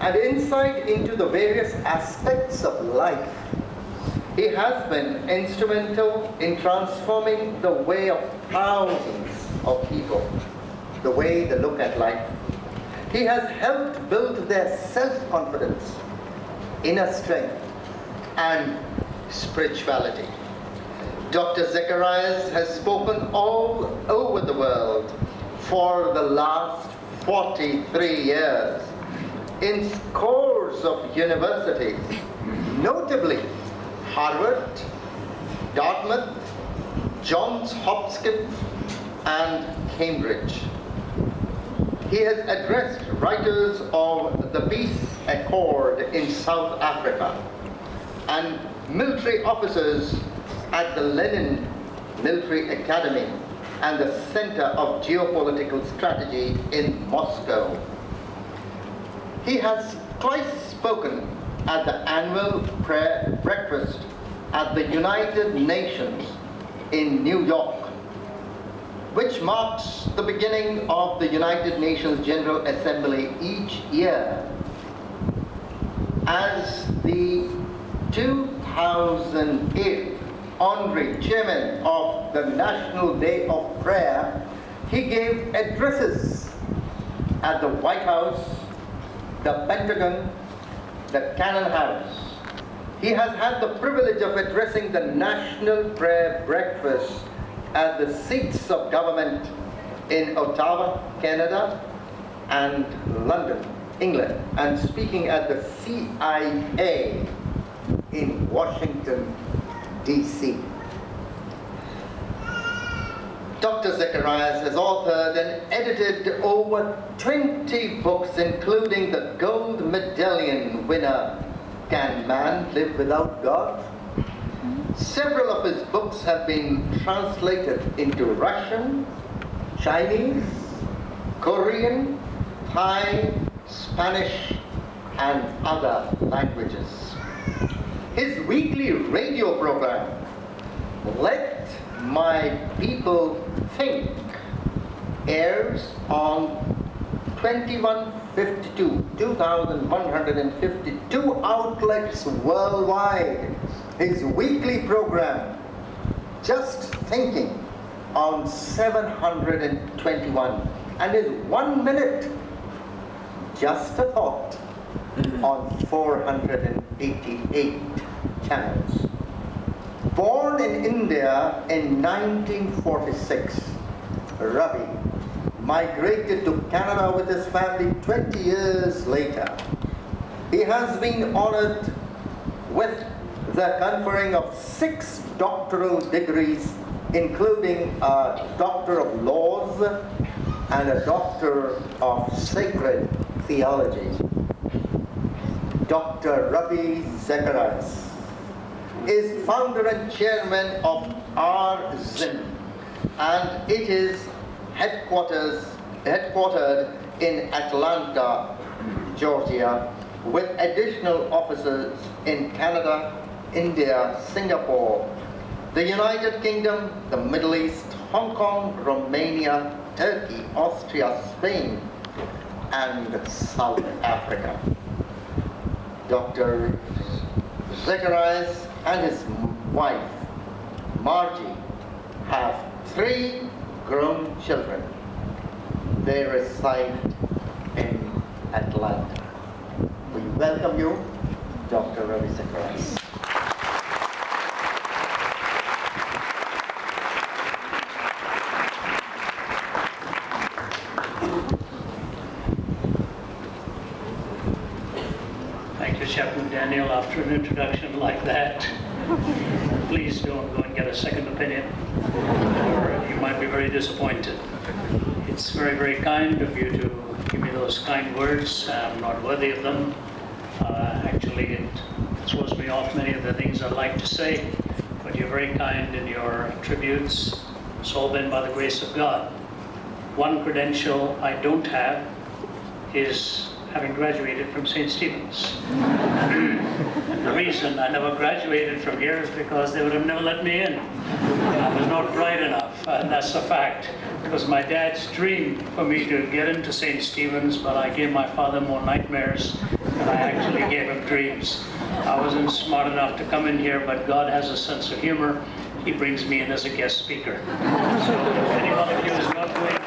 and insight into the various aspects of life. He has been instrumental in transforming the way of thousands of people, the way they look at life. He has helped build their self-confidence, inner strength, and spirituality. Dr. Zacharias has spoken all over the world for the last 43 years in scores of universities, notably Harvard, Dartmouth, Johns Hopkins, and Cambridge. He has addressed writers of the Peace Accord in South Africa and military officers at the Lenin Military Academy and the Center of Geopolitical Strategy in Moscow. He has twice spoken at the annual prayer breakfast at the United Nations in New York, which marks the beginning of the United Nations General Assembly each year. As the 2008 honorary chairman of the National Day of Prayer, he gave addresses at the White House, the Pentagon, the Cannon House. He has had the privilege of addressing the National Prayer Breakfast at the seats of government in Ottawa, Canada, and London, England, and speaking at the CIA in Washington, D.C. Dr. Zacharias has authored and edited over 20 books, including the gold medallion winner, Can Man Live Without God? Several of his books have been translated into Russian, Chinese, Korean, Thai, Spanish, and other languages. His weekly radio program, Let My People Think, airs on 2152, 2152 outlets worldwide. His weekly program, Just Thinking, on 721, and his one minute, Just a Thought, mm-hmm. on 488 channels. Born in India in 1946, Ravi migrated to Canada with his family 20 years later. He has been honored with the conferring of six doctoral degrees, including a Doctor of Laws and a Doctor of Sacred Theology. Dr. Ravi Zacharias is founder and chairman of RZIM, and it is headquarters, headquartered in Atlanta, Georgia, with additional offices in Canada, India, Singapore, the United Kingdom, the Middle East, Hong Kong, Romania, Turkey, Austria, Spain, and South Africa. Dr. Zacharias and his wife, Margie, have three grown children. They reside in Atlanta. We welcome you, Dr. Ravi Zacharias. Thank you, After an introduction like that, please don't go and get a second opinion, or you might be very disappointed. It's very, very kind of you to give me those kind words. I'm not worthy of them. Uh, actually, it throws me off many of the things I'd like to say, but you're very kind in your tributes. It's all been by the grace of God. One credential I don't have is having graduated from St. Stephen's. the reason I never graduated from here is because they would have never let me in. I was not bright enough. and that's a fact. It was my dad's dream for me to get into St. Stephen's, but I gave my father more nightmares than I actually gave him dreams. I wasn't smart enough to come in here, but God has a sense of humor. He brings me in as a guest speaker. So if of you is not doing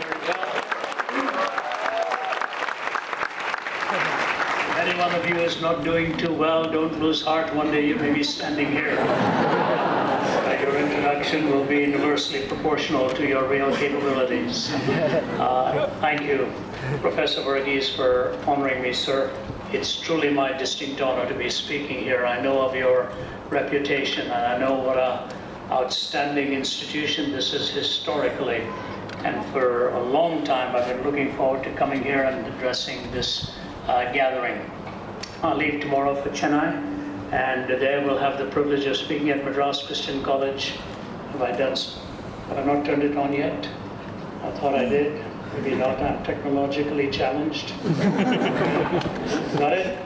one of you is not doing too well, don't lose heart. One day you may be standing here. Uh, Your introduction will be inversely proportional to your real capabilities. Uh, Thank you, Professor Verghese, for honoring me, sir. It's truly my distinct honor to be speaking here. I know of your reputation, and I know what a outstanding institution this is historically. And for a long time, I've been looking forward to coming here and addressing this uh, gathering. I'll leave tomorrow for Chennai, and there we'll have the privilege of speaking at Madras Christian College. Have I done, have I not turned it on yet? I thought I did. Maybe not, I'm technologically challenged. Got it?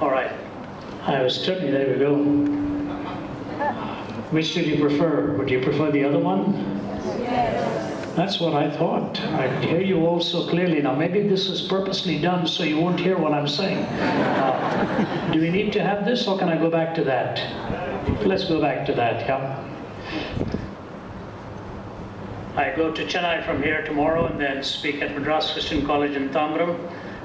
All right. I was turning, there we go. Which did you prefer? Would you prefer the other one? That's what I thought. I hear you all so clearly. Now, maybe this is purposely done so you won't hear what I'm saying. Uh, do we need to have this, or can I go back to that? Let's go back to that, yeah. I go to Chennai from here tomorrow and then speak at Madras Christian College in Tambaram.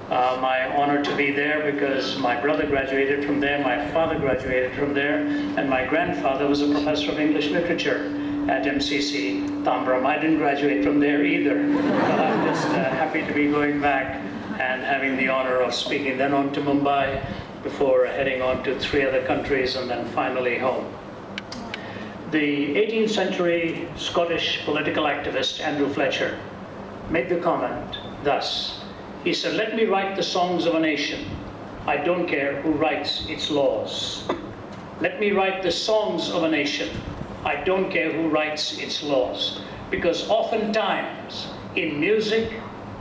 Uh, my honor to be there because my brother graduated from there, my father graduated from there, and my grandfather was a professor of English literature at MCC Tambaram. I didn't graduate from there either, but I'm just uh, happy to be going back and having the honor of speaking then on to Mumbai before heading on to three other countries and then finally home. The 18th century Scottish political activist Andrew Fletcher made the comment thus. He said, Let me write the songs of a nation. I don't care who writes its laws. Let me write the songs of a nation. I don't care who writes its laws. Because oftentimes, in music,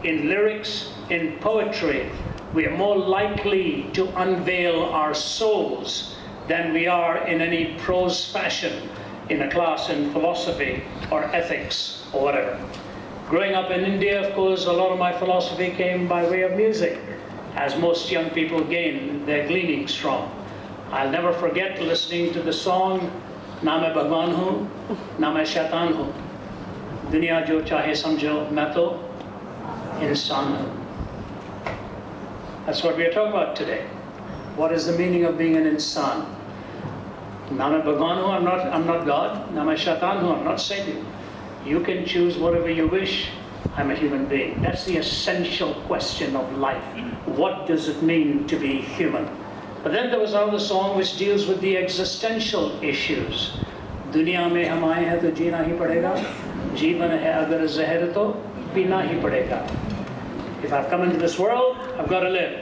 in lyrics, in poetry, we are more likely to unveil our souls than we are in any prose fashion in a class in philosophy or ethics or whatever. Growing up in India, of course, a lot of my philosophy came by way of music, as most young people gain their gleanings from. I'll never forget listening to the song Name Bhagwan Hu, Name Shaitan Hu. Dunya jo chahe samjho, main to insan hu. That's what we are talking about today. What is the meaning of being an insan? I'm not, I'm not God. I'm not Satan. You can choose whatever you wish. I'm a human being. That's the essential question of life. What does it mean to be human? But then there was another song which deals with the existential issues. दुनिया में हम आए हैं तो जीना ही पड़ेगा जीवन है अगर जहर तो पीना ही पड़ेगा If I've come into this world, I've got to live.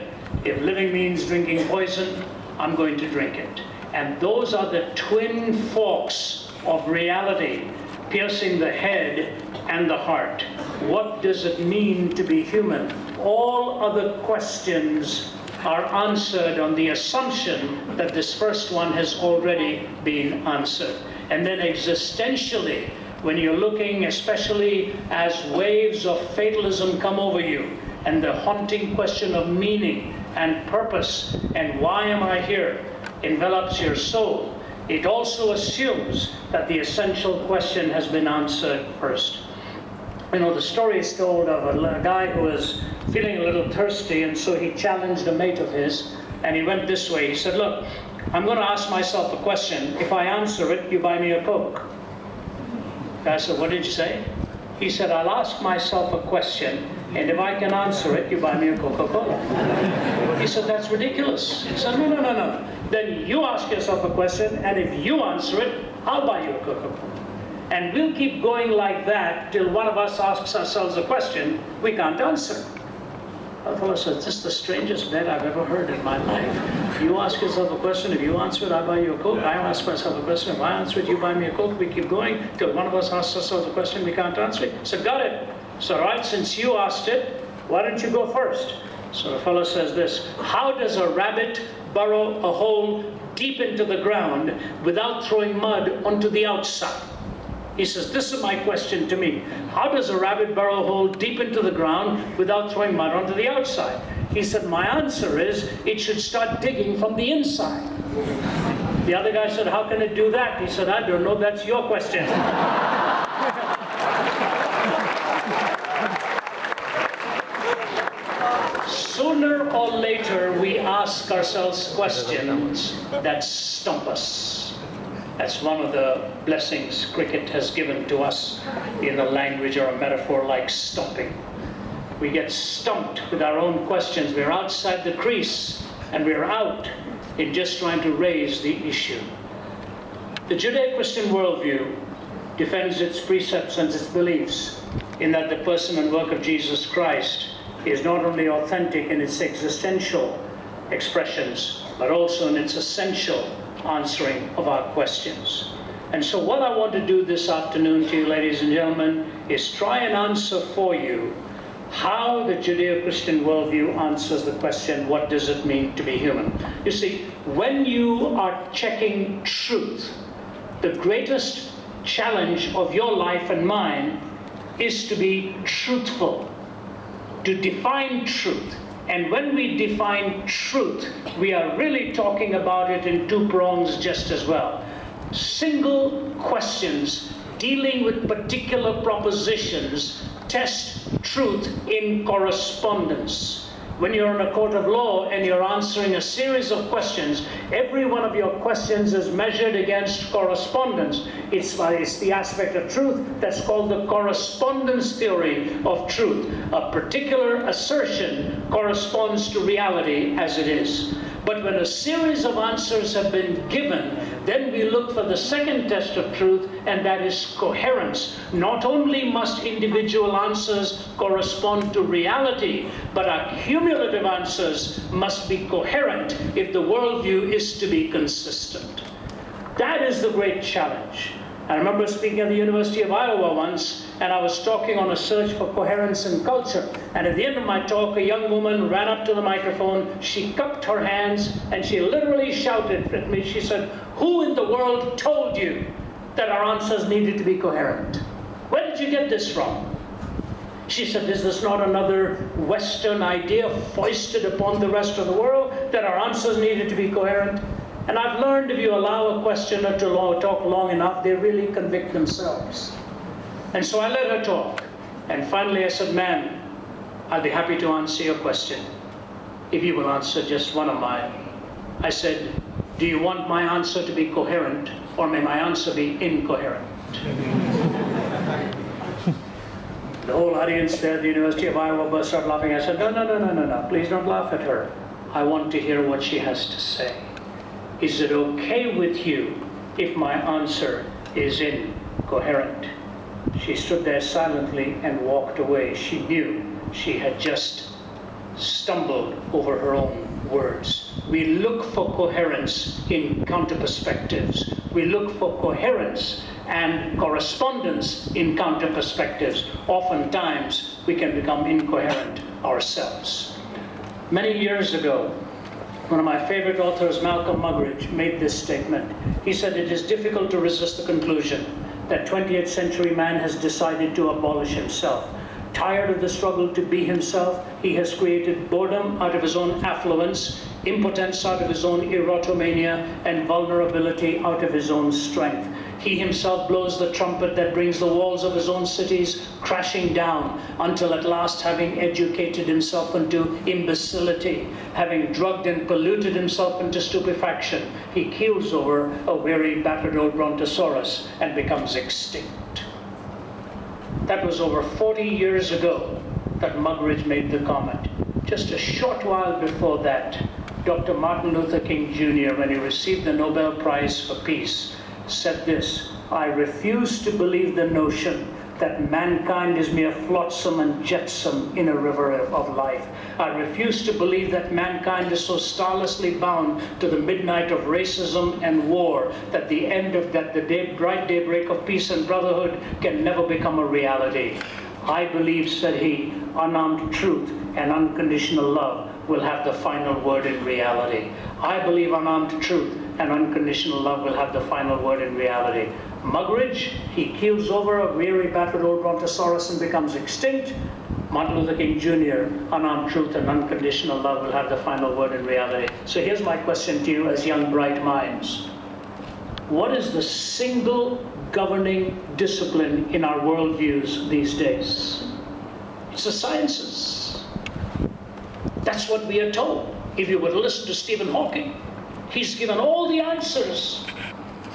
If living means drinking poison, I'm going to drink it. And those are the twin forks of reality piercing the head and the heart. What does it mean to be human? All other questions are answered on the assumption that this first one has already been answered. And then existentially, when you're looking, especially as waves of fatalism come over you, and the haunting question of meaning and purpose and why am I here envelops your soul, it also assumes that the essential question has been answered first. You know, the story is told of a, guy who was feeling a little thirsty, and so he challenged a mate of his, and he went this way. He said, Look, I'm going to ask myself a question. If I answer it, you buy me a Coke. Guy said, What did you say? He said, I'll ask myself a question, and if I can answer it, you buy me a Coca Cola. He said, That's ridiculous. He said, No, no, no, no. Then you ask yourself a question, and if you answer it, I'll buy you a Coca Cola. And we'll keep going like that till one of us asks ourselves a question we can't answer. The fellow said, This is the strangest bet I've ever heard in my life. You ask yourself a question, if you answer it, I buy you a Coke. I ask myself a question, if I answer it, you buy me a Coke. We keep going till one of us asks ourselves a question we can't answer it. So, got it. So, right, since you asked it, why don't you go first? So the fellow says this How does a rabbit burrow a hole deep into the ground without throwing mud onto the outside? He says, This is my question to me. How does a rabbit burrow hole deep into the ground without throwing mud onto the outside? He said, My answer is it should start digging from the inside. The other guy said, How can it do that? He said, I don't know, that's your question. Sooner or later, we ask ourselves questions that stump us. That's one of the blessings cricket has given to us in a language or a metaphor like stumping. We get stumped with our own questions. We're outside the crease and we're out in just trying to raise the issue. The Judeo-Christian worldview defends its precepts and its beliefs in that the person and work of Jesus Christ is not only authentic in its existential expressions, but also in its essential answering of our questions. And so what I want to do this afternoon to you, ladies and gentlemen, is try and answer for you how the Judeo-Christian worldview answers the question, what does it mean to be human? You see, when you are checking truth, the greatest challenge of your life and mine is to be truthful, to define truth. And when we define truth, we are really talking about it in two prongs just as well. Single questions dealing with particular propositions test truth in correspondence. When you're in a court of law and you're answering a series of questions, every one of your questions is measured against correspondence. It's, uh, it's the aspect of truth that's called the correspondence theory of truth. A particular assertion corresponds to reality as it is. But when a series of answers have been given, then we look for the second test of truth, and that is coherence. Not only must individual answers correspond to reality, but our cumulative answers must be coherent if the worldview is to be consistent. That is the great challenge. I remember speaking at the University of Iowa once, and I was talking on a search for coherence in culture. And at the end of my talk, a young woman ran up to the microphone, she cupped her hands, and she literally shouted at me. She said, Who in the world told you that our answers needed to be coherent? Where did you get this from? She said, Is this not another Western idea foisted upon the rest of the world that our answers needed to be coherent? And I've learned if you allow a questioner to talk long enough, they really convict themselves. And so I let her talk. And finally I said, ma'am, I'll be happy to answer your question if you will answer just one of mine. I said, do you want my answer to be coherent or may my answer be incoherent? the whole audience there at the University of Iowa burst out laughing. I said, no, no, no, no, no, no, please don't laugh at her. I want to hear what she has to say. Is it okay with you if my answer is incoherent? She stood there silently and walked away. She knew she had just stumbled over her own words. We look for coherence in counter perspectives. We look for coherence and correspondence in counter perspectives. Oftentimes, we can become incoherent ourselves. Many years ago, one of my favorite authors, Malcolm Muggeridge, made this statement. He said, It is difficult to resist the conclusion that 20th century man has decided to abolish himself. Tired of the struggle to be himself, he has created boredom out of his own affluence, impotence out of his own erotomania, and vulnerability out of his own strength. He himself blows the trumpet that brings the walls of his own cities crashing down until at last, having educated himself into imbecility, having drugged and polluted himself into stupefaction, he keels over a weary, battered old brontosaurus and becomes extinct. That was over 40 years ago that Muggeridge made the comment. Just a short while before that, Dr. Martin Luther King Jr., when he received the Nobel Prize for Peace, said this, I refuse to believe the notion that mankind is mere flotsam and jetsam in a river of life. I refuse to believe that mankind is so starlessly bound to the midnight of racism and war that the end of that the day, bright daybreak of peace and brotherhood can never become a reality. I believe, said he, unarmed truth and unconditional love will have the final word in reality. I believe unarmed truth and unconditional love will have the final word in reality. Muggeridge, he keels over a weary, battered old brontosaurus and becomes extinct. Martin Luther King Jr., unarmed truth and unconditional love will have the final word in reality. So here's my question to you as young, bright minds. What is the single governing discipline in our worldviews these days? It's the sciences. That's what we are told. If you to listen to Stephen Hawking, he's given all the answers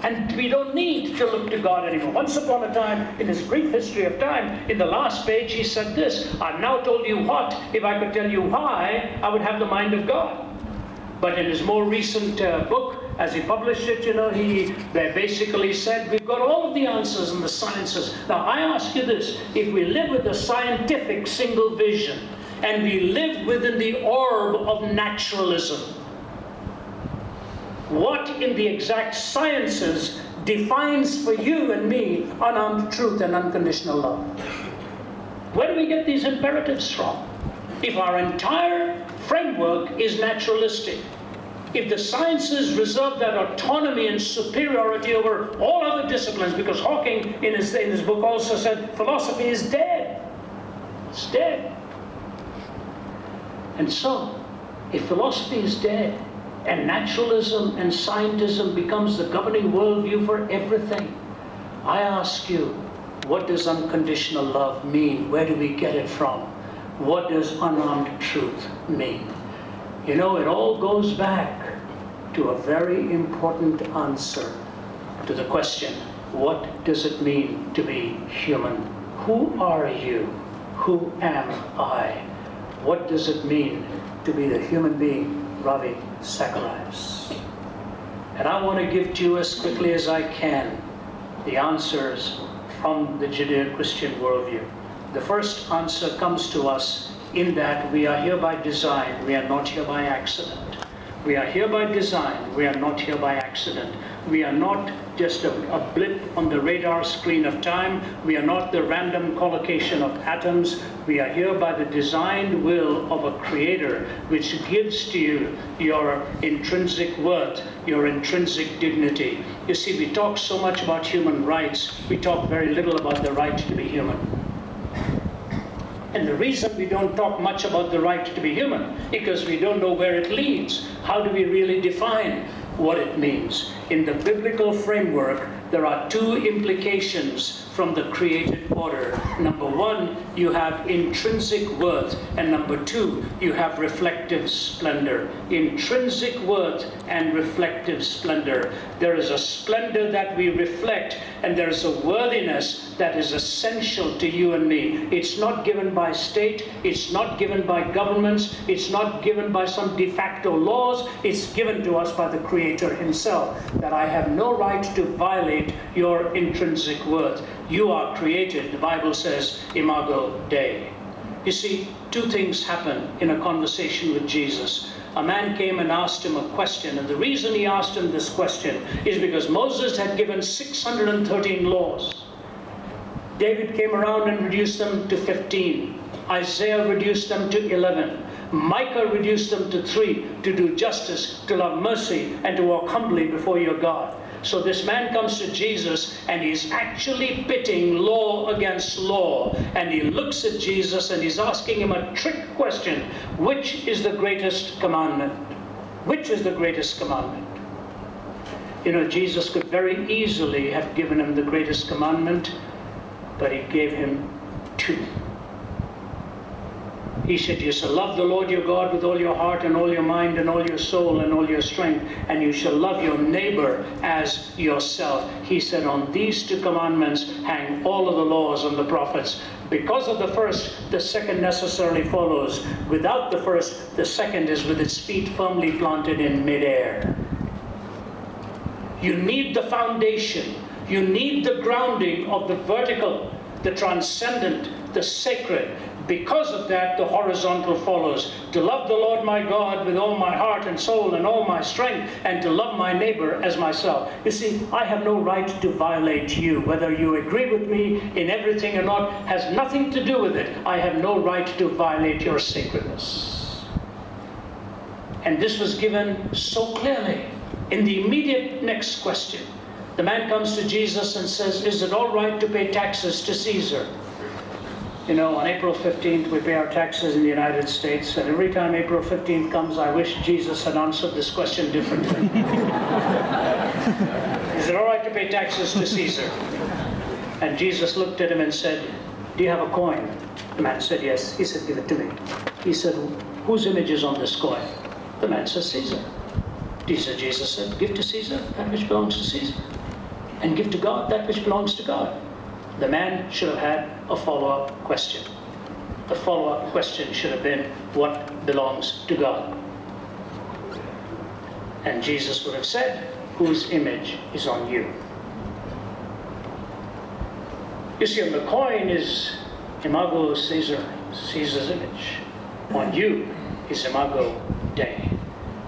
and we don't need to look to God anymore. Once upon a time, in his brief history of time, in the last page, he said this I've now told you what. If I could tell you why, I would have the mind of God. But in his more recent uh, book, as he published it, you know, he basically said, We've got all of the answers in the sciences. Now, I ask you this if we live with a scientific single vision, and we live within the orb of naturalism, what in the exact sciences defines for you and me unarmed truth and unconditional love? Where do we get these imperatives from? If our entire framework is naturalistic, if the sciences reserve that autonomy and superiority over all other disciplines, because Hawking in his, in his book also said philosophy is dead. It's dead. And so, if philosophy is dead, and naturalism and scientism becomes the governing worldview for everything. I ask you, what does unconditional love mean? Where do we get it from? What does unarmed truth mean? You know, it all goes back to a very important answer to the question, what does it mean to be human? Who are you? Who am I? What does it mean to be the human being Ravi Zacharias. And I want to give to you as quickly as I can the answers from the Judeo-Christian worldview. The first answer comes to us in that we are here by design, we are not here by accident. We are here by design, we are not here by accident. We are not just a, a, blip on the radar screen of time. We are not the random collocation of atoms. We are here by the designed will of a creator, which gives to you your intrinsic worth, your intrinsic dignity. You see, we talk so much about human rights, we talk very little about the right to be human. And the reason we don't talk much about the right to be human, because we don't know where it leads. How do we really define what it means? In the biblical framework, there are two implications from the created order. Number one, you have intrinsic worth, and number two, you have reflective splendor. Intrinsic worth and reflective splendor. There is a splendor that we reflect, and there is a worthiness that is essential to you and me. It's not given by state, it's not given by governments, it's not given by some de facto laws, it's given to us by the Creator Himself. That I have no right to violate your intrinsic worth. You are created, the Bible says, imago Dei. You see, two things happen in a conversation with Jesus. A man came and asked him a question, and the reason he asked him this question is because Moses had given 613 laws. David came around and reduced them to 15. Isaiah reduced them to 11. Micah reduced them to three to do justice, to love mercy, and to walk humbly before your God. So this man comes to Jesus and he's actually pitting law against law. And he looks at Jesus and he's asking him a trick question Which is the greatest commandment? Which is the greatest commandment? You know, Jesus could very easily have given him the greatest commandment, but he gave him two. He said, You shall love the Lord your God with all your heart and all your mind and all your soul and all your strength, and you shall love your neighbor as yourself. He said, On these two commandments hang all of the laws and the prophets. Because of the first, the second necessarily follows. Without the first, the second is with its feet firmly planted in midair. You need the foundation, you need the grounding of the vertical, the transcendent, the sacred, because of that, the horizontal follows. To love the Lord my God with all my heart and soul and all my strength, and to love my neighbor as myself. You see, I have no right to violate you. Whether you agree with me in everything or not has nothing to do with it. I have no right to violate your sacredness. And this was given so clearly in the immediate next question. The man comes to Jesus and says, Is it all right to pay taxes to Caesar? You know, on April 15th, we pay our taxes in the United States, and every time April 15th comes, I wish Jesus had answered this question differently. Is it all right to pay taxes to Caesar? And Jesus looked at him and said, Do you have a coin? The man said, Yes. He said, Give it to me. He said, Whose image is on this coin? The man says, Caesar. Jesus, Jesus said, Give to Caesar that which belongs to Caesar, and give to God that which belongs to God. The man should have had a follow up question. The follow up question should have been, What belongs to God? And Jesus would have said, Whose image is on you? You see, on the coin is Imago Caesar, Caesar's image. On you is Imago Dei.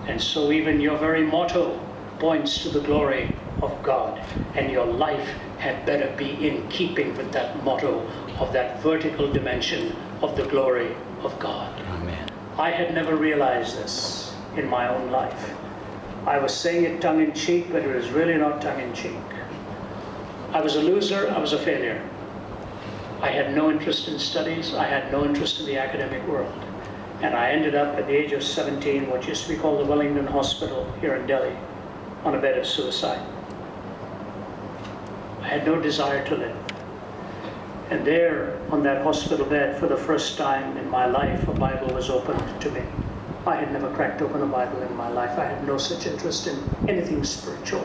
And so even your very motto points to the glory of God. And your life had better be in keeping with that motto of that vertical dimension of the glory of God. Amen. I had never realized this in my own life. I was saying it tongue in cheek, but it was really not tongue in cheek. I was a loser, I was a failure. I had no interest in studies, I had no interest in the academic world. And I ended up at the age of 17, what used to be called the Wellington Hospital here in Delhi, on a bed of suicide. I had no desire to live. And there, on that hospital bed, for the first time in my life, a Bible was opened to me. I had never cracked open a Bible in my life. I had no such interest in anything spiritual.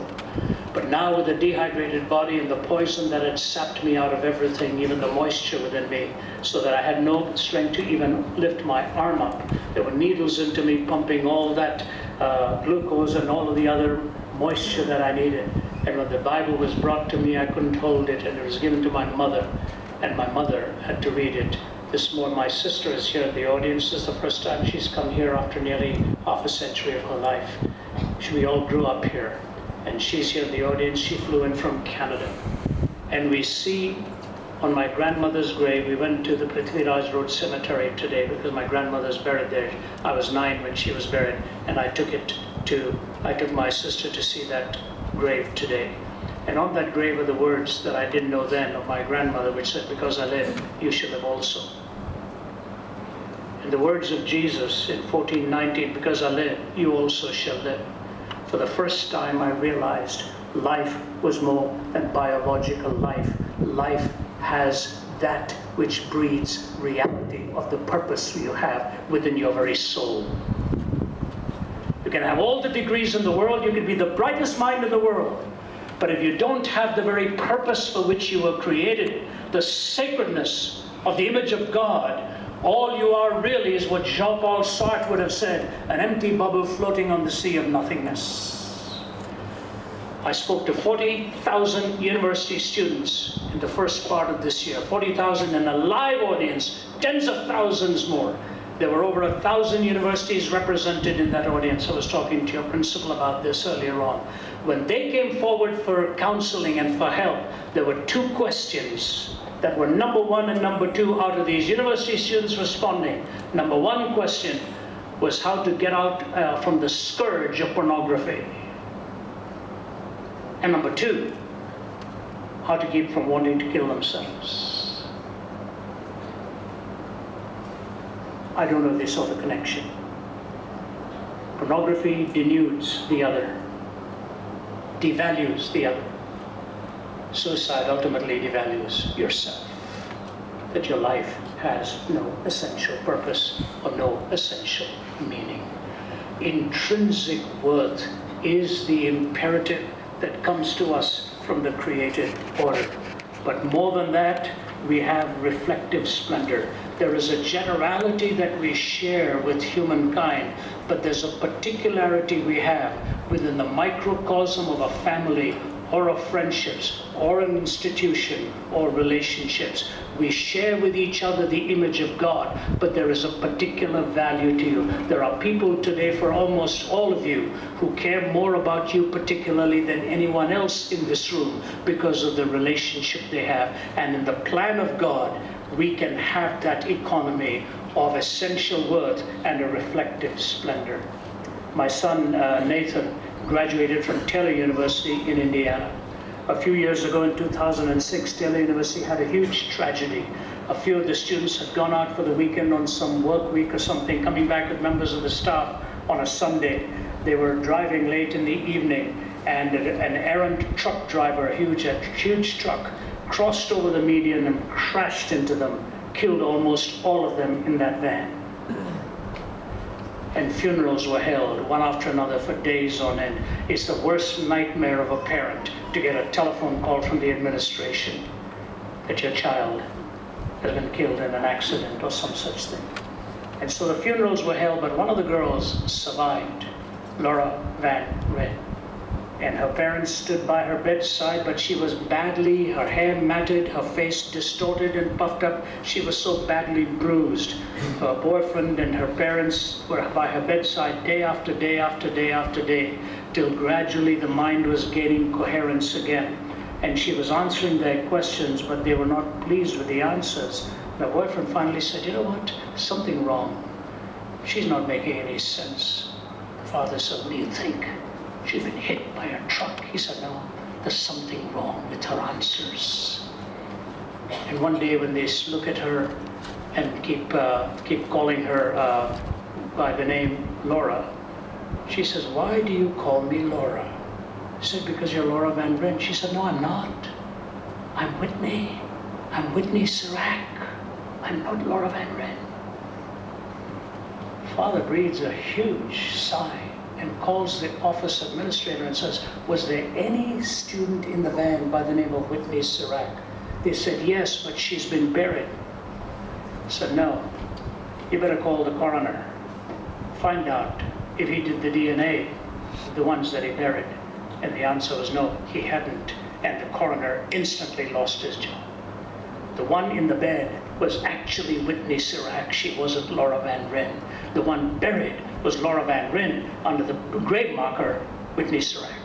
But now, with a dehydrated body and the poison that had sapped me out of everything, even the moisture within me, so that I had no strength to even lift my arm up, there were needles into me pumping all that uh, glucose and all of the other moisture that I needed. And when the Bible was brought to me, I couldn't hold it, and it was given to my mother, and my mother had to read it. This morning, my sister is here in the audience. This is the first time she's come here after nearly half a century of her life. We all grew up here, and she's here in the audience. She flew in from Canada. And we see on my grandmother's grave, we went to the Prithviraj Road Cemetery today because my grandmother's buried there. I was nine when she was buried, and I took it to, I took my sister to see that grave today. And on that grave are the words that I didn't know then of my grandmother, which said, Because I live, you shall live also. And the words of Jesus in 1419, Because I live, you also shall live. For the first time, I realized life was more than biological life. Life has that which breeds reality of the purpose you have within your very soul. You can have all the degrees in the world, you can be the brightest mind in the world. But if you don't have the very purpose for which you were created, the sacredness of the image of God, all you are really is what Jean Paul Sartre would have said an empty bubble floating on the sea of nothingness. I spoke to 40,000 university students in the first part of this year, 40,000 in a live audience, tens of thousands more. There were over a thousand universities represented in that audience. I was talking to your principal about this earlier on. When they came forward for counseling and for help, there were two questions that were number one and number two out of these university students responding. Number one question was how to get out uh, from the scourge of pornography. And number two, how to keep from wanting to kill themselves. I don't know if they saw the connection. Pornography denudes the other, devalues the other. Suicide ultimately devalues yourself. That your life has no essential purpose or no essential meaning. Intrinsic worth is the imperative that comes to us from the created order. But more than that, we have reflective splendor. There is a generality that we share with humankind, but there's a particularity we have within the microcosm of a family or of friendships or an institution or relationships. We share with each other the image of God, but there is a particular value to you. There are people today, for almost all of you, who care more about you particularly than anyone else in this room because of the relationship they have. And in the plan of God, we can have that economy of essential worth and a reflective splendor. My son uh, Nathan graduated from Taylor University in Indiana. A few years ago in 2006, Taylor University had a huge tragedy. A few of the students had gone out for the weekend on some work week or something, coming back with members of the staff on a Sunday. They were driving late in the evening, and an errant truck driver, a huge, a huge truck, crossed over the median and crashed into them, killed almost all of them in that van and funerals were held one after another for days on end. It's the worst nightmare of a parent to get a telephone call from the administration that your child has been killed in an accident or some such thing. And so the funerals were held, but one of the girls survived, Laura Van Ryn and her parents stood by her bedside, but she was badly, her hair matted, her face distorted and puffed up. She was so badly bruised. Her boyfriend and her parents were by her bedside day after day after day after day, till gradually the mind was gaining coherence again. And she was answering their questions, but they were not pleased with the answers. The boyfriend finally said, You know what? Something wrong. She's not making any sense. The father said, What do you think? She'd been hit by a truck. He said, no, there's something wrong with her answers. And one day when they look at her and keep, uh, keep calling her uh, by the name Laura, she says, why do you call me Laura? He said, because you're Laura Van Brent. She said, no, I'm not. I'm Whitney. I'm Whitney Cerak. I'm not Laura Van Ryn. Father breathes a huge sigh and calls the office administrator and says, was there any student in the van by the name of Whitney Cerak? They said, yes, but she's been buried. I said, no, you better call the coroner. Find out if he did the DNA, the ones that he buried. And the answer was no, he hadn't. And the coroner instantly lost his job. The one in the bed was actually Whitney Cerak. She wasn't Laura Van Ryn. The one buried was Laura Van Ryn under the grave marker Whitney Cerak.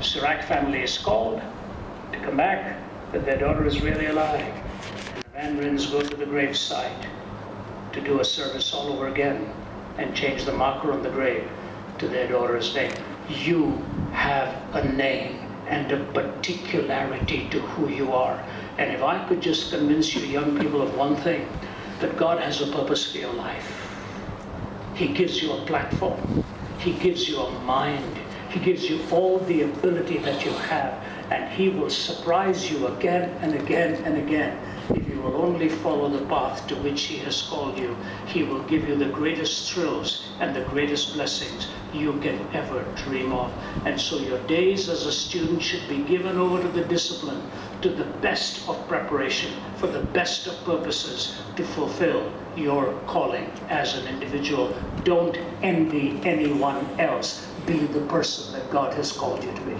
Cerak family is called to come back that their daughter is really alive. And the Van Ryns go to the gravesite to do a service all over again and change the marker on the grave to their daughter's name. You have a name and a particularity to who you are. And if I could just convince you young people of one thing, that God has a purpose for your life. He gives you a platform. He gives you a mind. He gives you all the ability that you have. And He will surprise you again and again and again. If you will only follow the path to which He has called you, He will give you the greatest thrills and the greatest blessings you can ever dream of. And so your days as a student should be given over to the discipline, to the best of preparation, for the best of purposes to fulfill your calling as an individual. Don't envy anyone else. Be the person that God has called you to be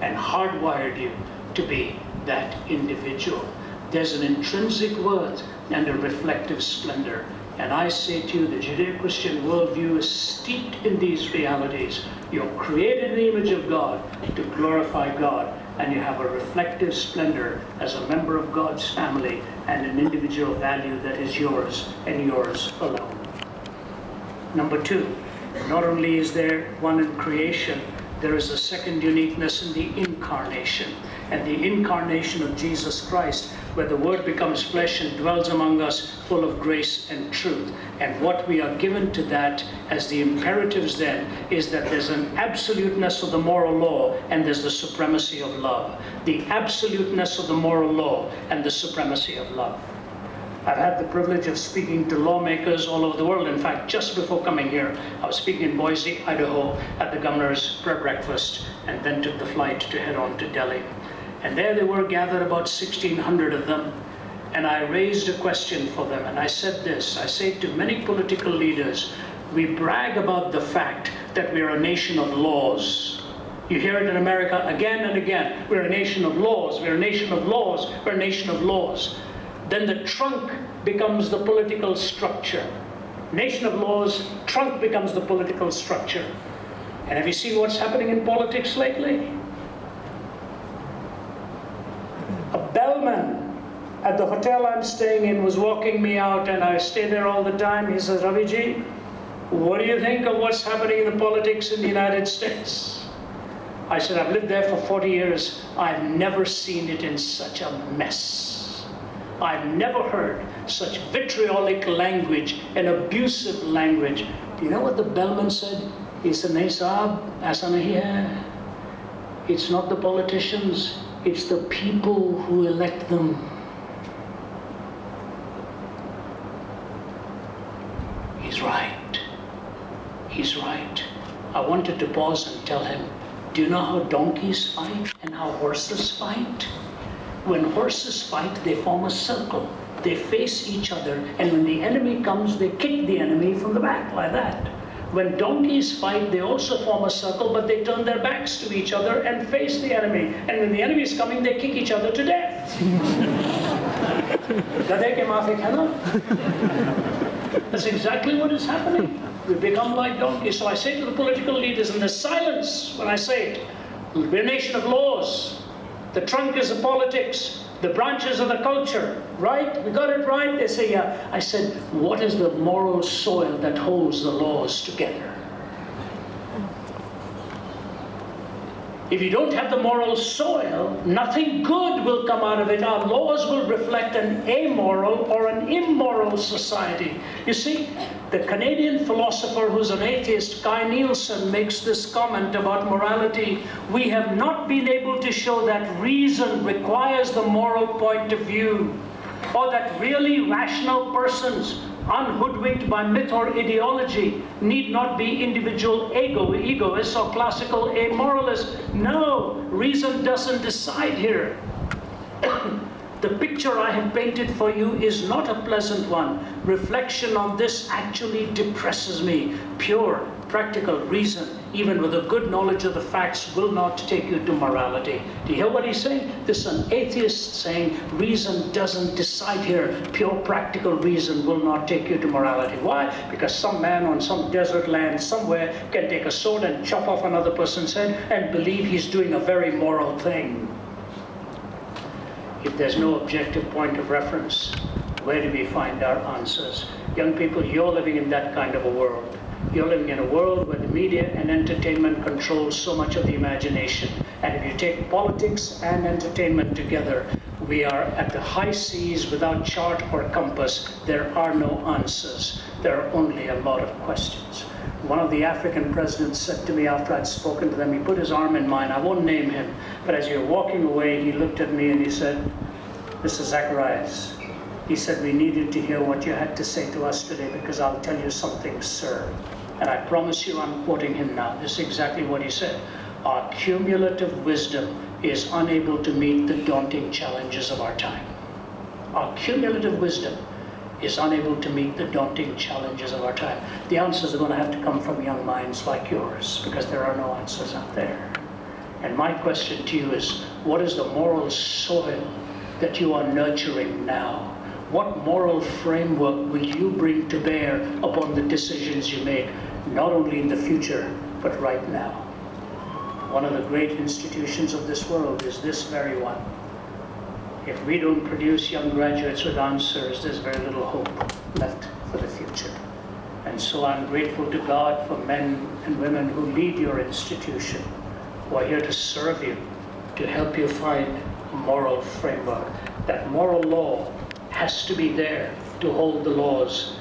and hardwired you to be that individual. There's an intrinsic worth and a reflective splendor. And I say to you, the Judeo-Christian worldview is steeped in these realities. You're created in the image of God to glorify God and you have a reflective splendor as a member of God's family and an individual value that is yours and yours alone. Number two, not only is there one in creation, there is a second uniqueness in the incarnation. And the incarnation of Jesus Christ where the Word becomes flesh and dwells among us, full of grace and truth. And what we are given to that as the imperatives then is that there's an absoluteness of the moral law and there's the supremacy of love. The absoluteness of the moral law and the supremacy of love. I've had the privilege of speaking to lawmakers all over the world. In fact, just before coming here, I was speaking in Boise, Idaho at the governor's prayer breakfast and then took the flight to head on to Delhi. And there they were gathered, about 1,600 of them. And I raised a question for them. And I said this I say to many political leaders, we brag about the fact that we're a nation of laws. You hear it in America again and again. We're a nation of laws. We're a nation of laws. We're a nation of laws. Then the trunk becomes the political structure. Nation of laws, trunk becomes the political structure. And have you seen what's happening in politics lately? a bellman at the hotel I'm staying in was walking me out and I stay there all the time. He says, Raviji, what do you think of what's happening in the politics in the United States? I said, I've lived there for 40 years. I've never seen it in such a mess. I've never heard such vitriolic language and abusive language. Do you know what the bellman said? He said, Nahi Saab, aisa nahi hai. It's not the politicians, it's the people who elect them. He's right. He's right. I wanted to pause and tell him, do you know how donkeys fight and how horses fight? When horses fight, they form a circle. They face each other, and when the enemy comes, they kick the enemy from the back like that. When donkeys fight, they also form a circle, but they turn their backs to each other and face the enemy. And when the enemy is coming, they kick each other to death. That's exactly what is happening. We become like donkeys. So I say to the political leaders, and there's silence when I say it, we're a nation of laws. The trunk is the politics. The branches of the culture, right? We got it right? They say, yeah. I said, what is the moral soil that holds the laws together? If you don't have the moral soil, nothing good will come out of it. Our laws will reflect an amoral or an immoral society. You see, the Canadian philosopher who's an atheist, Kai Nielsen, makes this comment about morality. We have not been able to show that reason requires the moral point of view, or that really rational persons unhoodwinked by myth or ideology, need not be individual ego, egoists or classical amoralists. No, reason doesn't decide here. the picture I have painted for you is not a pleasant one. Reflection on this actually depresses me. Pure, practical reason, even with a good knowledge of the facts, will not take you to morality. Do you hear what he's saying? This is an atheist saying reason doesn't decide here. Pure practical reason will not take you to morality. Why? Because some man on some desert land somewhere can take a sword and chop off another person's head and believe he's doing a very moral thing. If there's no objective point of reference, where do we find our answers? Young people, you're living in that kind of a world. You're living in a world where the media and entertainment controls so much of the imagination. And if you take politics and entertainment together, we are at the high seas without chart or compass. There are no answers. There are only a lot of questions. One of the African presidents said to me after I'd spoken to them, he put his arm in mine. I won't name him, but as you're walking away, he looked at me and he said, Mr. Zacharias, he said, we needed to hear what you had to say to us today because I'll tell you something, sir. And I promise you, I'm quoting him now. This is exactly what he said. Our cumulative wisdom is unable to meet the daunting challenges of our time. Our cumulative wisdom is unable to meet the daunting challenges of our time. The answers are going to have to come from young minds like yours because there are no answers out there. And my question to you is, what is the moral soil that you are nurturing now? What moral framework will you bring to bear upon the decisions you make not only in the future, but right now. One of the great institutions of this world is this very one. If we don't produce young graduates with answers, there's very little hope left for the future. And so I'm grateful to God for men and women who lead your institution, who are here to serve you, to help you find a moral framework. That moral law has to be there to hold the laws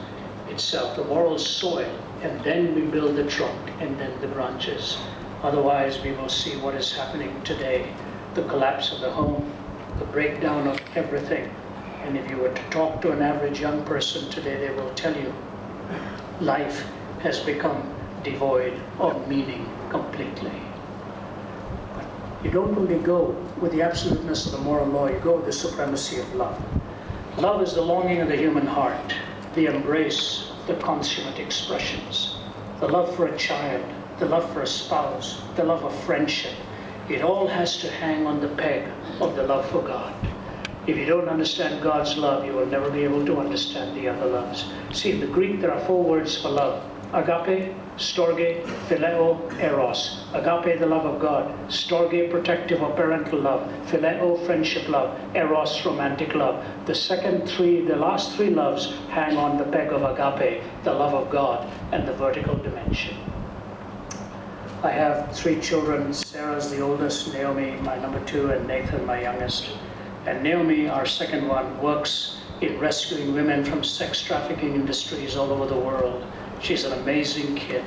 itself, the moral soil and then we build the trunk and then the branches. Otherwise, we will see what is happening today, the collapse of the home, the breakdown of everything. And if you were to talk to an average young person today, they will tell you life has become devoid of meaning completely. But you don't only go with the absoluteness of the moral law, you go with the supremacy of love. Love is the longing of the human heart, the embrace the consummate expressions. The love for a child, the love for a spouse, the love of friendship. It all has to hang on the peg of the love for God. If you don't understand God's love, you will never be able to understand the other loves. See, in the Greek, there are four words for love agape, storge, phileo, eros. Agape, the love of God. Storge, protective or parental love. Phileo, friendship love. Eros, romantic love. The second three, the last three loves hang on the peg of agape, the love of God, and the vertical dimension. I have three children. Sarah's the oldest, Naomi, my number two, and Nathan, my youngest. And Naomi, our second one, works in rescuing women from sex trafficking industries all over the world. She's an amazing kid.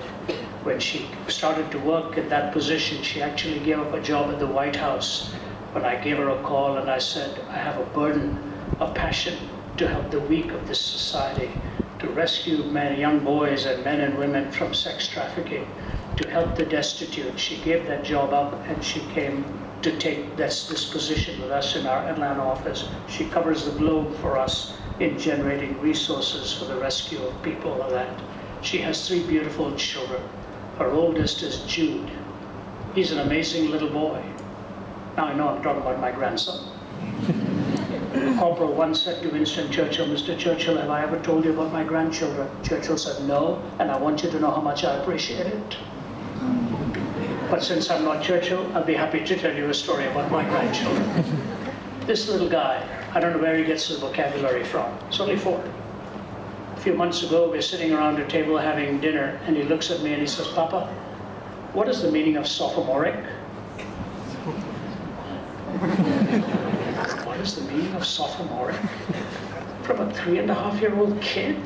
When she started to work in that position, she actually gave up a job at the White House. When I gave her a call and I said, I have a burden a passion to help the weak of this society, to rescue men, young boys and men and women from sex trafficking, to help the destitute. She gave that job up and she came to take this, this position with us in our Atlanta office. She covers the globe for us in generating resources for the rescue of people like that. She has three beautiful children. Her oldest is Jude. He's an amazing little boy. Now I know I'm talking about my grandson. Corporal once said to Winston Churchill, Mr. Churchill, have I ever told you about my grandchildren? Churchill said, no, and I want you to know how much I appreciate it. But since I'm not Churchill, I'll be happy to tell you a story about my grandchildren. this little guy, I don't know where he gets his vocabulary from. It's only four. Few months ago, we are sitting around a table having dinner, and he looks at me and he says, Papa, what is the meaning of sophomoric? what is the meaning of sophomoric? From a three and a half year old kid?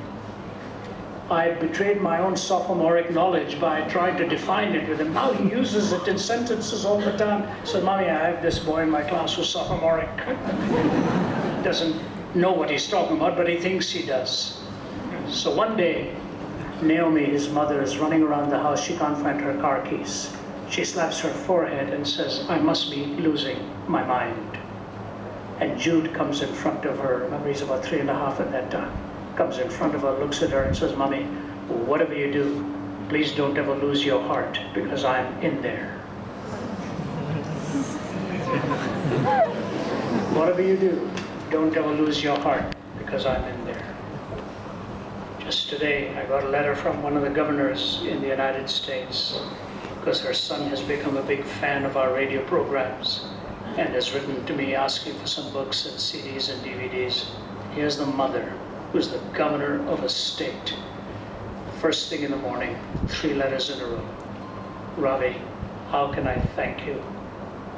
I betrayed my own sophomoric knowledge by trying to define it with him. Now he uses it in sentences all the time. So, mommy, I have this boy in my class who's sophomoric. Doesn't know what he's talking about, but he thinks he does. So one day, Naomi, his mother, is running around the house. She can't find her car keys. She slaps her forehead and says, I must be losing my mind. And Jude comes in front of her. Remember, he's about three and a half at that time comes in front of her, looks at her and says, Mommy, whatever you do, please don't ever lose your heart because I'm in there. whatever you do, don't ever lose your heart because I'm in there. Just today, I got a letter from one of the governors in the United States because her son has become a big fan of our radio programs and has written to me asking for some books and CDs and DVDs. Here's the mother who's the governor of a state. First thing in the morning, three letters in a row. Ravi, how can I thank you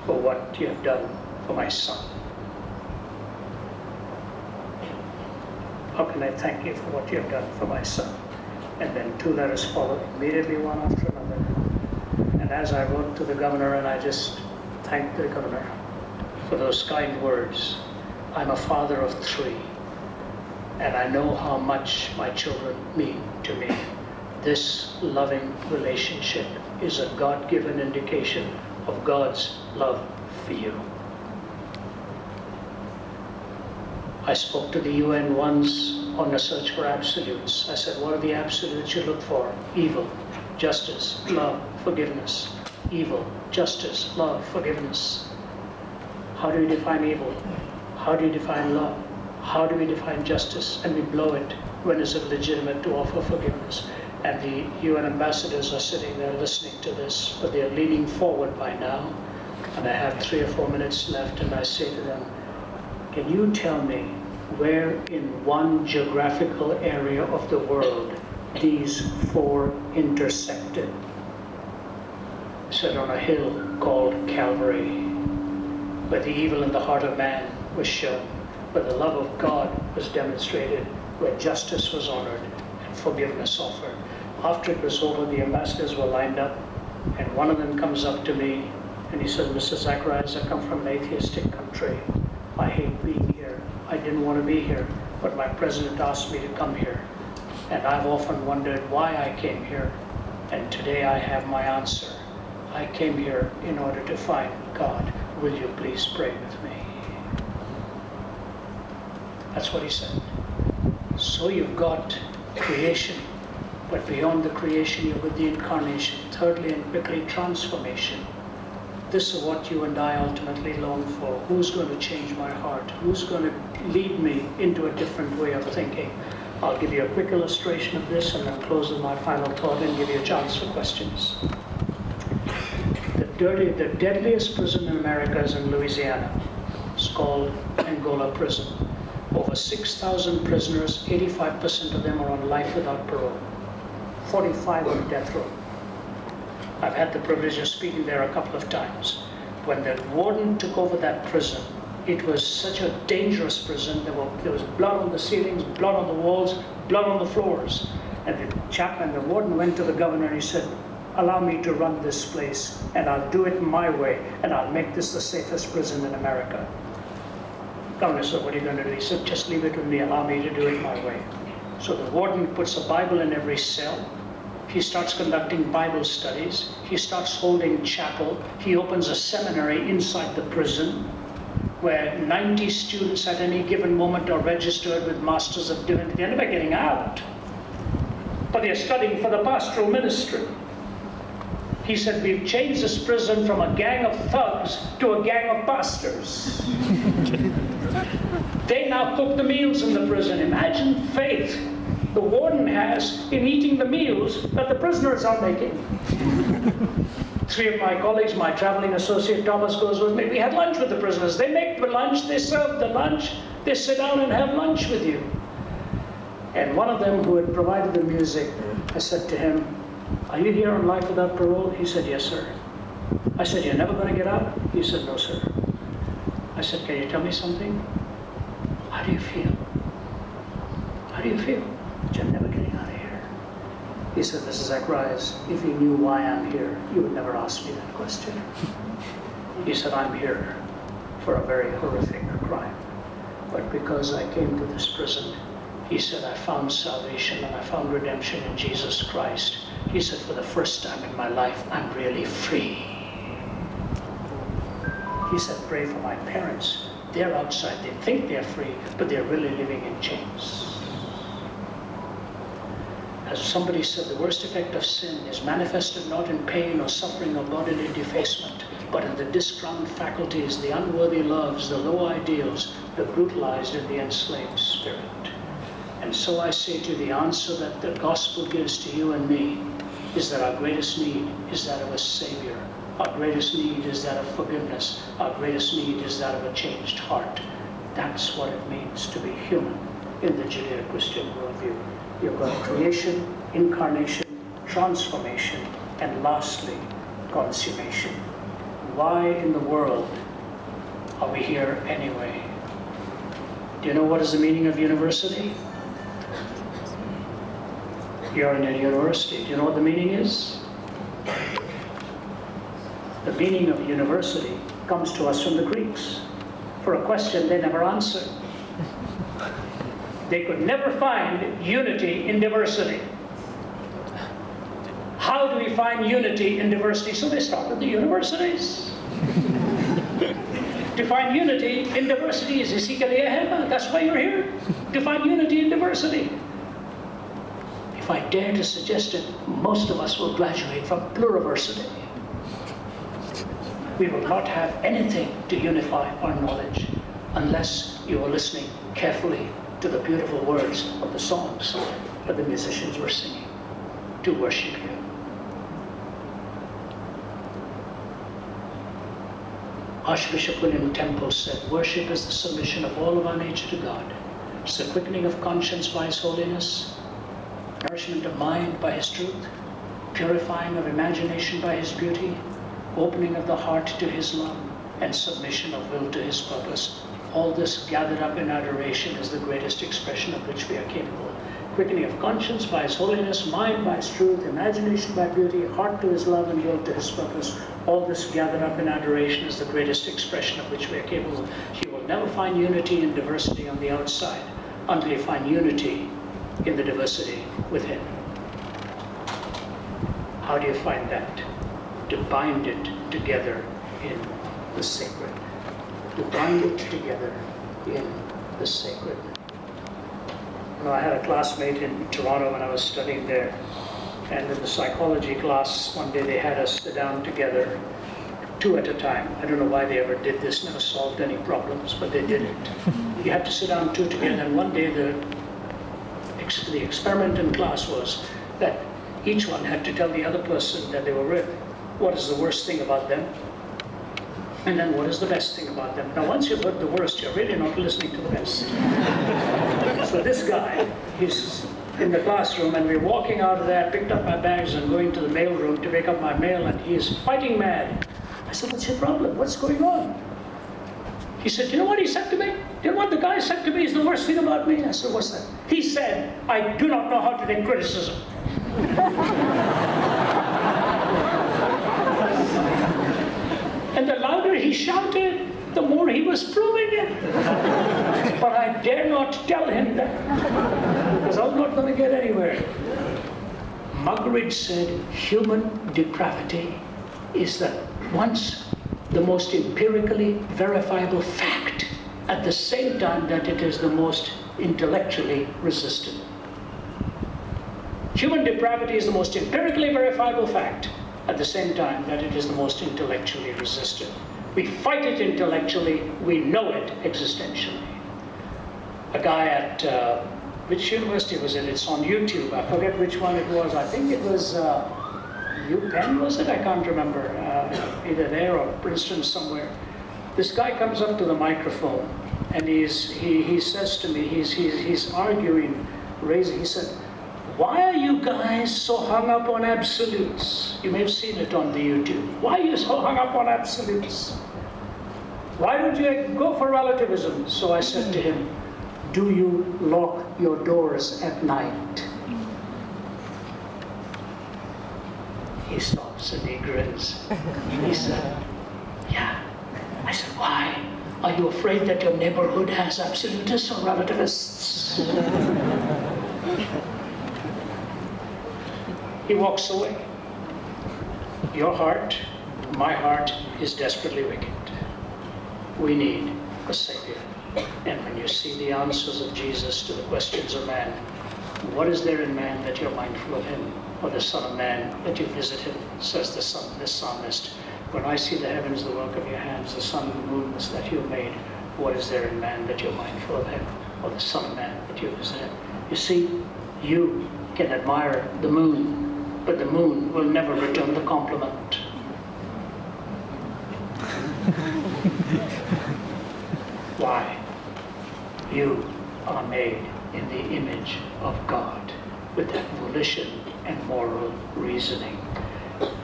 for what you have done for my son? How can I thank you for what you have done for my son? And then two letters followed immediately, one after another. And as I wrote to the governor, and I just thanked the governor for those kind words, I'm a father of three and I know how much my children mean to me. This loving relationship is a God given indication of God's love for you. I spoke to the UN once on the search for absolutes. I said, What are the absolutes you look for? Evil, justice, love, forgiveness. Evil, justice, love, forgiveness. How do you define evil? How do you define love? how do we define justice and we blow it when is it legitimate to offer forgiveness and the UN ambassadors are sitting there listening to this but they're leaning forward by now and I have three or four minutes left and I say to them can you tell me where in one geographical area of the world these four intersected said on a hill called Calvary where the evil in the heart of man was shown where the love of God was demonstrated, where justice was honored and forgiveness offered. After it was over, the ambassadors were lined up, and one of them comes up to me and he said, Mr. Zacharias, I come from an atheistic country. I hate being. I didn't want to be here, but my president asked me to come here. And I've often wondered why I came here. And today I have my answer. I came here in order to find God. Will you please pray with me? That's what he said. So you've got creation, but beyond the creation, you've got the incarnation. Thirdly, and quickly, transformation. This is what you and I ultimately long for. Who's going to change my heart? Who's going to lead me into a different way of thinking? I'll give you a quick illustration of this and then close with my final thought and give you a chance for questions. The, dirty, the deadliest prison in America is in Louisiana. It's called Angola Prison. Over 6,000 prisoners, 85% of them are on life without parole. 45 on death row. I've had the privilege of speaking there a couple of times. When the warden took over that prison, it was such a dangerous prison. There, were, there was blood on the ceilings, blood on the walls, blood on the floors. And the chaplain, the warden went to the governor and he said, allow me to run this place and I'll do it my way and I'll make this the safest prison in America. Governor said, what are you going to do? He said, just leave it with me, allow me to do it my way. So the warden puts a Bible in every cell. He starts conducting Bible studies. He starts holding chapel. He opens a seminary inside the prison where 90 students at any given moment are registered with Masters of Divinity. They're never getting out, but they're studying for the pastoral ministry. He said, We've changed this prison from a gang of thugs to a gang of pastors. they now cook the meals in the prison. Imagine faith the warden has in eating the meals that the prisoners are making. Three of my colleagues, my traveling associate Thomas goes with me. We had lunch with the prisoners. They make the lunch, they serve the lunch, they sit down and have lunch with you. And one of them who had provided the music, I said to him, Are you here on life without parole? He said, Yes, sir. I said, You're never going to get out? He said, No, sir. I said, Can you tell me something? How do you feel? How do you feel? You're never getting out of here. He said, Mrs. Zacharias, if you knew why I'm here, you would never ask me that question. He said, I'm here for a very horrific crime. But because I came to this prison, he said, I found salvation and I found redemption in Jesus Christ. He said, for the first time in my life, I'm really free. He said, pray for my parents. They're outside. They think they're free, but they're really living in chains. Somebody said, the worst effect of sin is manifested not in pain or suffering or bodily defacement, but in the discrowned faculties, the unworthy loves, the low ideals, the brutalized and the enslaved spirit. And so I say to you, the answer that the gospel gives to you and me is that our greatest need is that of a Savior. Our greatest need is that of forgiveness. Our greatest need is that of a changed heart. That's what it means to be human in the Judeo-Christian worldview. You've got creation, incarnation, transformation, and lastly, consummation. Why in the world are we here anyway? Do you know what is the meaning of university? You're in a university. Do you know what the meaning is? The meaning of university comes to us from the Greeks for a question they never answered. They could never find unity in diversity. How do we find unity in diversity? So they started the universities. to find unity in diversity is Isikaliahema. That's why you're here. To find unity in diversity. If I dare to suggest it, most of us will graduate from pluriversity. We will not have anything to unify our knowledge unless you are listening carefully to the beautiful words of the songs that the musicians were singing to worship you. Archbishop William Temple said, Worship is the submission of all of our nature to God. It's the quickening of conscience by His holiness, nourishment of mind by His truth, purifying of imagination by His beauty, opening of the heart to His love, and submission of will to His purpose. All this gathered up in adoration is the greatest expression of which we are capable. Quickening of conscience by His holiness, mind by His truth, imagination by beauty, heart to His love, and will to His purpose. All this gathered up in adoration is the greatest expression of which we are capable. You will never find unity in diversity on the outside until you find unity in the diversity within. How do you find that? To bind it together in the sacred. To bind it together in the sacred. You know, I had a classmate in Toronto when I was studying there, and in the psychology class, one day they had us sit down together, two at a time. I don't know why they ever did this, never solved any problems, but they did it. You had to sit down two together, and one day the the experiment in class was that each one had to tell the other person that they were with what is the worst thing about them and then what is the best thing about them. Now, once you've heard the worst, you're really not listening to the best. so this guy, he's in the classroom, and we're walking out of there, picked up my bags and going to the mail room to pick up my mail, and he is fighting mad. I said, what's your problem? What's going on? He said, you know what he said to me? You know what the guy said to me is the worst thing about me? I said, what's that? He said, I do not know how to take criticism. and the louder he shouted, the more he was proving it. but I dare not tell him that, because I'm not going to get anywhere. Muggeridge said, human depravity is the once the most empirically verifiable fact at the same time that it is the most intellectually resistant. Human depravity is the most empirically verifiable fact at the same time that it is the most intellectually resistant. We fight it intellectually, we know it existentially. A guy at, uh, which university was it? It's on YouTube, I forget which one it was. I think it was uh, UPenn, was it? I can't remember. Uh, either there or Princeton somewhere. This guy comes up to the microphone and he's, he, he says to me, he's, he's, he's arguing, raising, he said, why are you guys so hung up on absolutes? You may have seen it on the YouTube. Why are you so hung up on absolutes? Why don't you go for relativism? So I said to him, do you lock your doors at night? He stops and he grins. He said, yeah. I said, why? Are you afraid that your neighborhood has absolutists or relativists? he walks away. Your heart, my heart, is desperately wicked. We need a Savior. And when you see the answers of Jesus to the questions of man, what is there in man that you're mindful of him? Or the Son of Man that you visit him, says the son, this psalmist. When I see the heavens, the work of your hands, the sun and the moon that you made, what is there in man that you're mindful of him? Or the Son of Man that you visit him? You see, you can admire the moon, but the moon will never return the compliment. Why? You are made in the image of God with that volition and moral reasoning.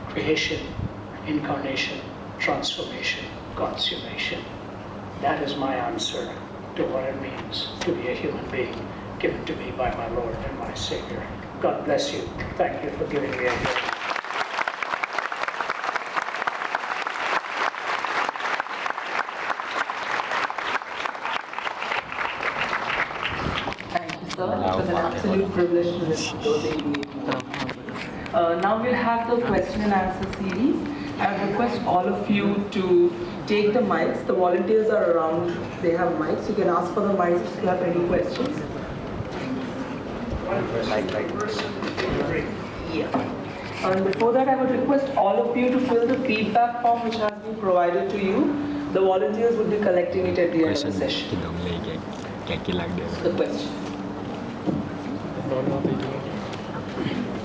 Creation, incarnation, transformation, consummation. That is my answer to what it means to be a human being given to me by my Lord and my Savior. God bless you. Thank you for giving me a chance. Thank you, sir. It was an absolute privilege to listen to those 88 uh, Now we'll have the question and answer series. I request all of you to take the mics. The volunteers are around. They have mics. You can ask for the mics if you have any questions. Yeah. And before that, I would request all of you to fill the feedback form which has been provided to you. The volunteers would be collecting it at the end of the session. The question.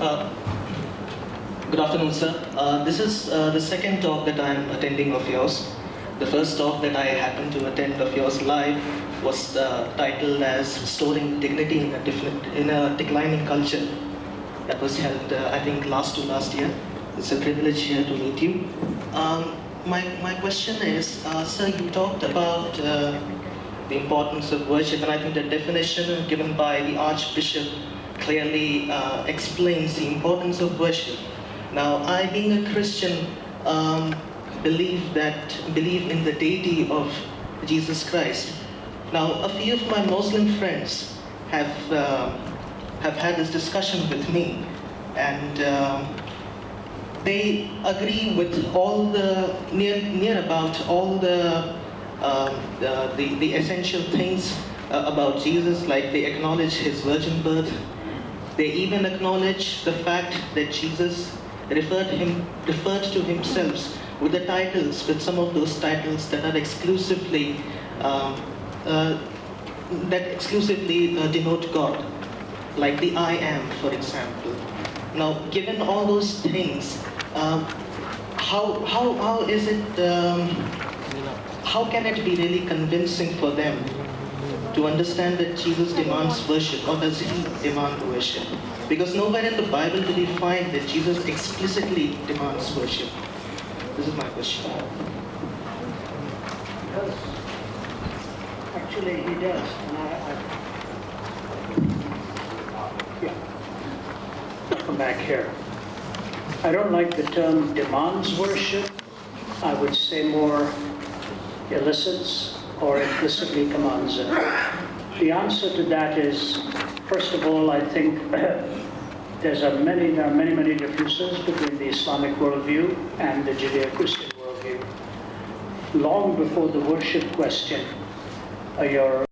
Uh, Good afternoon, sir. Uh, this is uh, the second talk that I'm attending of yours. The first talk that I happened to attend of yours live was uh, titled as Restoring Dignity in a, in a Declining Culture. That was held, uh, I think, last to last year. It's a privilege here to meet you. Um, my, my question is, uh, sir, you talked about uh, the importance of worship, and I think the definition given by the Archbishop clearly uh, explains the importance of worship. Now, I, being a Christian, um, believe that believe in the deity of Jesus Christ. Now, a few of my Muslim friends have uh, have had this discussion with me, and um, they agree with all the near near about all the um, the, the, essential things uh, about Jesus, like they acknowledge his virgin birth. They even acknowledge the fact that Jesus referred him referred to himself with the titles, with some of those titles that are exclusively um, uh, that exclusively uh, denote God, like the I am, for example. Now, given all those things, um, how, how, how is it, um, how can it be really convincing for them to understand that Jesus demands worship or does he demand worship? Because nowhere in the Bible do we find that Jesus explicitly demands worship. This is my question. Actually, he does. And I, I, yeah. Come back here. I don't like the term demands worship. I would say more elicits or implicitly commands it. The answer to that is, first of all, I think there's a many, there are many, many differences between the Islamic worldview and the Judeo-Christian worldview long before the worship question, your